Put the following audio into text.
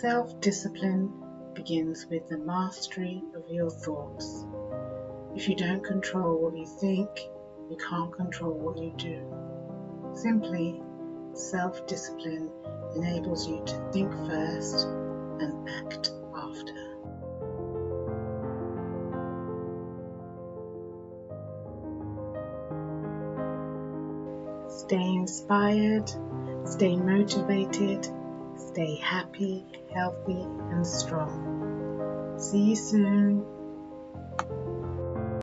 Self discipline begins with the mastery of your thoughts. If you don't control what you think, you can't control what you do. Simply, self discipline enables you to think first and act after. Stay inspired, stay motivated, Stay happy, healthy, and strong. See you soon.